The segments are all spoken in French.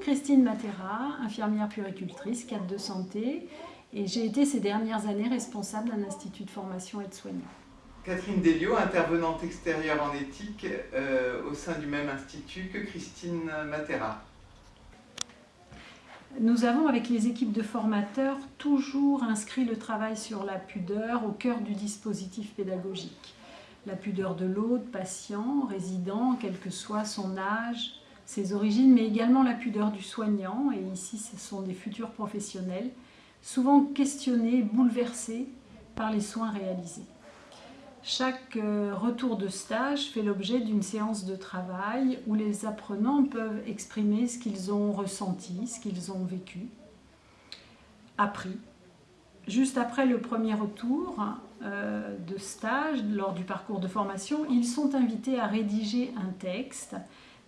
Christine Matera, infirmière puéricultrice, cadre de santé, et j'ai été ces dernières années responsable d'un institut de formation aide-soignant. Catherine Delio, intervenante extérieure en éthique euh, au sein du même institut que Christine Matera. Nous avons, avec les équipes de formateurs, toujours inscrit le travail sur la pudeur au cœur du dispositif pédagogique. La pudeur de l'autre, patient, résident, quel que soit son âge, ses origines, mais également la pudeur du soignant, et ici ce sont des futurs professionnels, souvent questionnés, bouleversés par les soins réalisés. Chaque euh, retour de stage fait l'objet d'une séance de travail où les apprenants peuvent exprimer ce qu'ils ont ressenti, ce qu'ils ont vécu, appris. Juste après le premier retour euh, de stage, lors du parcours de formation, ils sont invités à rédiger un texte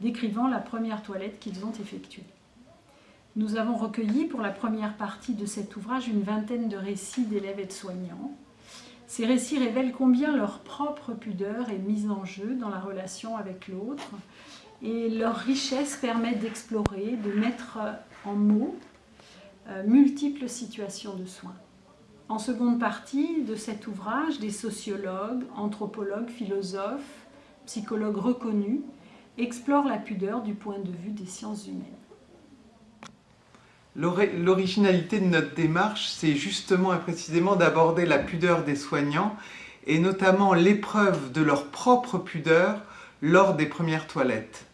décrivant la première toilette qu'ils ont effectuée. Nous avons recueilli pour la première partie de cet ouvrage une vingtaine de récits d'élèves et soignants. Ces récits révèlent combien leur propre pudeur est mise en jeu dans la relation avec l'autre et leur richesse permet d'explorer, de mettre en mots euh, multiples situations de soins. En seconde partie de cet ouvrage, des sociologues, anthropologues, philosophes, psychologues reconnus explore la pudeur du point de vue des sciences humaines. L'originalité de notre démarche, c'est justement et précisément d'aborder la pudeur des soignants et notamment l'épreuve de leur propre pudeur lors des premières toilettes.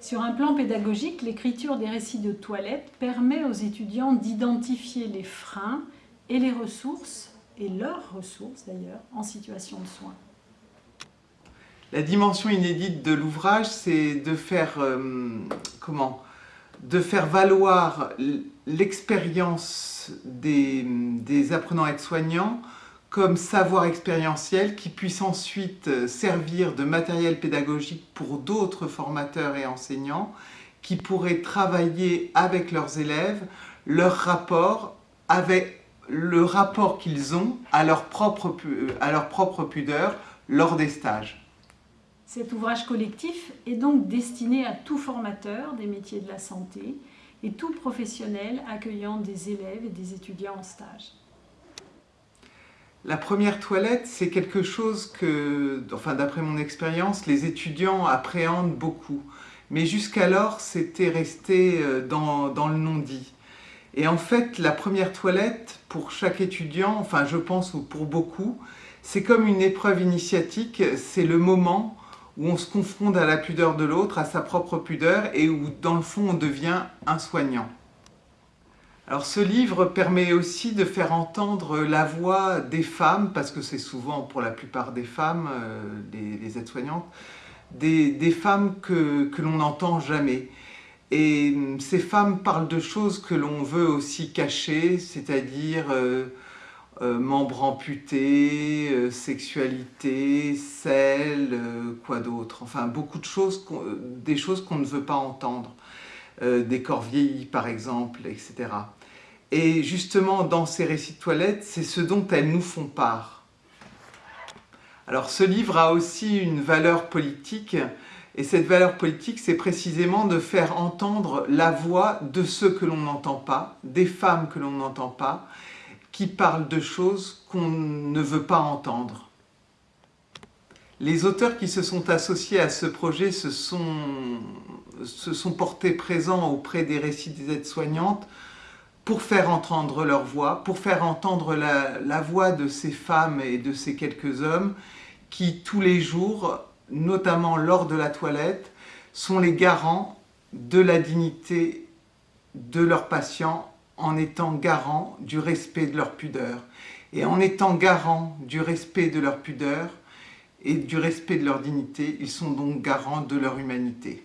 Sur un plan pédagogique, l'écriture des récits de toilettes permet aux étudiants d'identifier les freins et les ressources, et leurs ressources d'ailleurs, en situation de soins. La dimension inédite de l'ouvrage, c'est de faire euh, valoir l'expérience des, apprenants aides-soignants comme savoir expérientiel qui puisse ensuite servir de matériel pédagogique pour d'autres formateurs et enseignants qui pourraient travailler avec leurs élèves leur rapport avec le rapport qu'ils ont à leur propre, à leur propre pudeur lors des stages. Cet ouvrage collectif est donc destiné à tout formateur des métiers de la santé et tout professionnel accueillant des élèves et des étudiants en stage. La première toilette, c'est quelque chose que, enfin d'après mon expérience, les étudiants appréhendent beaucoup. Mais jusqu'alors, c'était resté euh, dans, dans le non-dit. Et en fait, la première toilette, pour chaque étudiant, enfin je pense ou pour beaucoup, c'est comme une épreuve initiatique, c'est le moment où on se confronte à la pudeur de l'autre, à sa propre pudeur, et où dans le fond on devient un soignant. Alors ce livre permet aussi de faire entendre la voix des femmes, parce que c'est souvent pour la plupart des femmes, euh, les, aides-soignantes, des, femmes que, l'on n'entend jamais. Et hum, ces femmes parlent de choses que l'on veut aussi cacher, c'est-à-dire euh, euh, membres amputés, euh, sexualité, sel, euh, quoi d'autre. Enfin, beaucoup de choses, des choses qu'on ne veut pas entendre. des corps vieillis, par exemple, etc. Et justement, dans ces récits de toilettes, c'est ce dont elles nous font part. Alors, ce livre a aussi une valeur politique, et cette valeur politique, c'est précisément de faire entendre la voix de ceux que l'on n'entend pas, des femmes que l'on n'entend pas, qui parlent de choses qu'on ne veut pas entendre. Les auteurs qui se sont associés à ce projet se sont, portés présents auprès des récits des aides-soignantes pour faire entendre leur voix, pour faire entendre la voix de ces femmes et de ces quelques hommes qui, tous les jours, notamment lors de la toilette, sont les garants de la dignité de leurs patients en étant garant du respect de leur pudeur. Et en étant garant du respect de leur pudeur et du respect de leur dignité, ils sont donc garants de leur humanité.